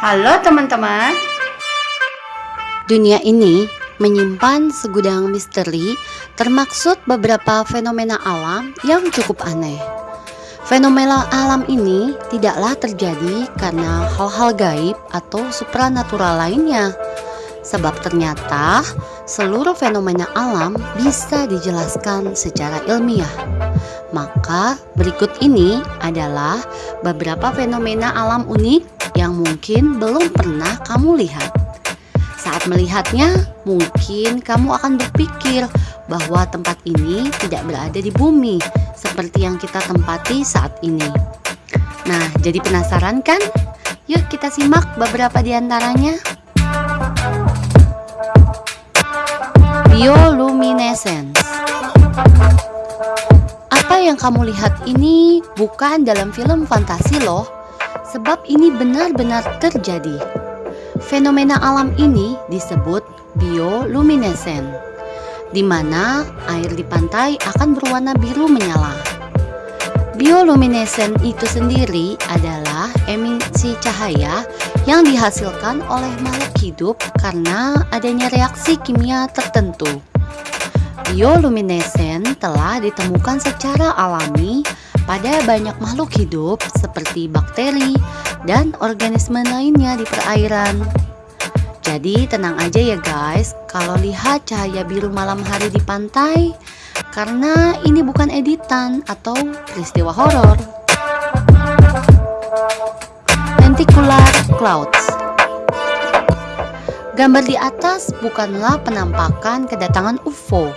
Halo teman-teman. Dunia ini menyimpan segudang misteri termaksud beberapa fenomena alam yang cukup aneh. Fenomena alam ini tidaklah terjadi karena hal-hal gaib atau supranatural lainnya. Sebab ternyata seluruh fenomena alam bisa dijelaskan secara ilmiah. Maka berikut ini adalah beberapa fenomena alam unik yang mungkin belum pernah kamu lihat. Saat melihatnya, mungkin kamu akan berpikir bahwa tempat ini tidak berada di bumi seperti yang kita tempati saat ini. Nah, jadi penasaran kan? Yuk kita simak beberapa di antaranya. Bioluminescence Apa yang kamu lihat ini bukan dalam film fantasi loh sebab ini benar-benar terjadi. Fenomena alam ini disebut bioluminescent, di mana air di pantai akan berwarna biru menyala. Bioluminescent itu sendiri adalah emisi cahaya yang dihasilkan oleh makhluk hidup karena adanya reaksi kimia tertentu. Bioluminescent telah ditemukan secara alami pada banyak makhluk hidup seperti bakteri dan organisme lainnya di perairan. Jadi tenang aja ya guys kalau lihat cahaya biru malam hari di pantai karena ini bukan editan atau peristiwa horor. Lenticular Clouds Gambar di atas bukanlah penampakan kedatangan UFO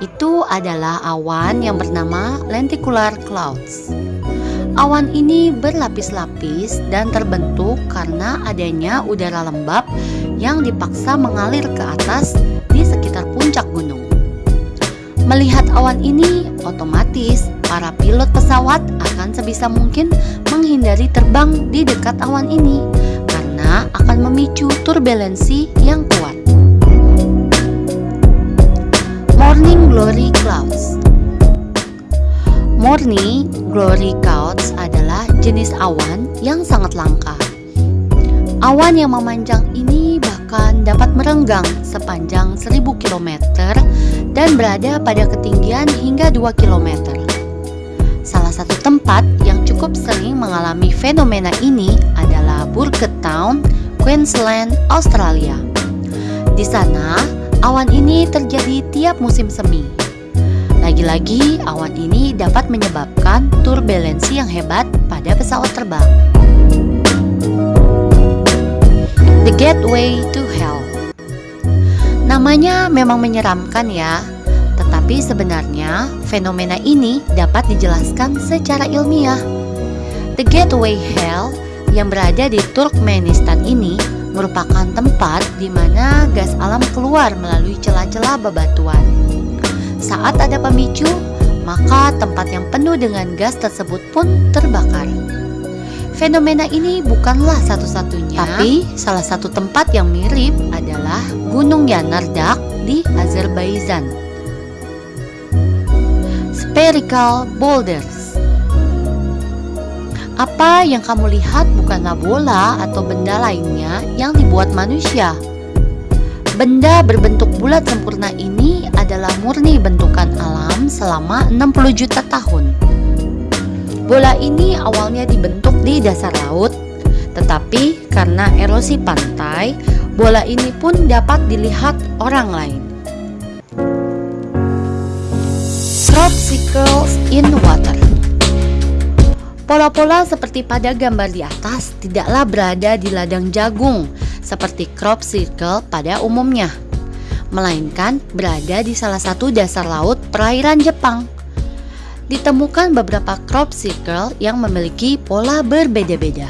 itu adalah awan yang bernama lenticular clouds. Awan ini berlapis-lapis dan terbentuk karena adanya udara lembab yang dipaksa mengalir ke atas di sekitar puncak gunung. Melihat awan ini, otomatis para pilot pesawat akan sebisa mungkin menghindari terbang di dekat awan ini karena akan memicu turbulensi yang Morning Glory Clouds Morning Glory Clouds adalah jenis awan yang sangat langka. Awan yang memanjang ini bahkan dapat merenggang sepanjang 1000 km dan berada pada ketinggian hingga 2 km. Salah satu tempat yang cukup sering mengalami fenomena ini adalah Burke Town, Queensland, Australia. Di sana, Awan ini terjadi tiap musim semi. Lagi-lagi, awan ini dapat menyebabkan turbulensi yang hebat pada pesawat terbang. The Gateway to Hell Namanya memang menyeramkan ya, tetapi sebenarnya fenomena ini dapat dijelaskan secara ilmiah. The Gateway Hell yang berada di Turkmenistan ini merupakan tempat di mana gas alam keluar melalui celah-celah bebatuan. Saat ada pemicu, maka tempat yang penuh dengan gas tersebut pun terbakar. Fenomena ini bukanlah satu-satunya, tapi salah satu tempat yang mirip adalah Gunung Yanardak di Azerbaijan. Spherical Boulders apa yang kamu lihat bukanlah bola atau benda lainnya yang dibuat manusia. Benda berbentuk bulat sempurna ini adalah murni bentukan alam selama 60 juta tahun. Bola ini awalnya dibentuk di dasar laut, tetapi karena erosi pantai, bola ini pun dapat dilihat orang lain. Crop in water Pola-pola seperti pada gambar di atas tidaklah berada di ladang jagung seperti crop circle pada umumnya, melainkan berada di salah satu dasar laut perairan Jepang. Ditemukan beberapa crop circle yang memiliki pola berbeda-beda.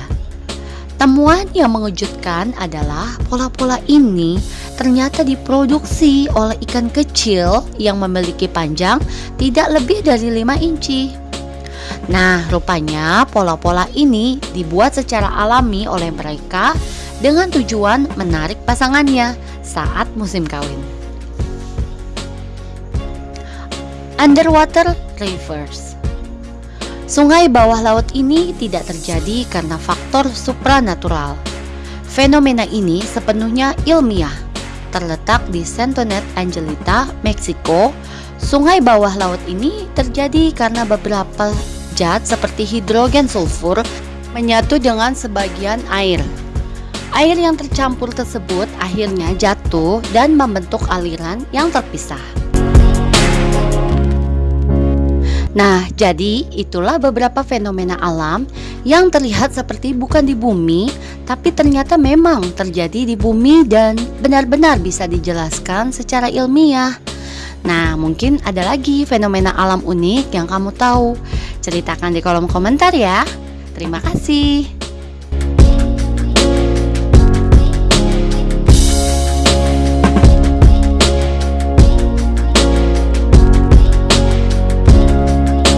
Temuan yang mengejutkan adalah pola-pola ini ternyata diproduksi oleh ikan kecil yang memiliki panjang tidak lebih dari 5 inci. Nah, rupanya pola-pola ini dibuat secara alami oleh mereka dengan tujuan menarik pasangannya saat musim kawin. Underwater Rivers Sungai bawah laut ini tidak terjadi karena faktor supranatural. Fenomena ini sepenuhnya ilmiah. Terletak di Santonet Angelita, Meksiko, sungai bawah laut ini terjadi karena beberapa zat seperti hidrogen sulfur menyatu dengan sebagian air. Air yang tercampur tersebut akhirnya jatuh dan membentuk aliran yang terpisah. Nah, jadi itulah beberapa fenomena alam yang terlihat seperti bukan di bumi, tapi ternyata memang terjadi di bumi dan benar-benar bisa dijelaskan secara ilmiah. Nah, mungkin ada lagi fenomena alam unik yang kamu tahu. Ceritakan di kolom komentar ya. Terima kasih.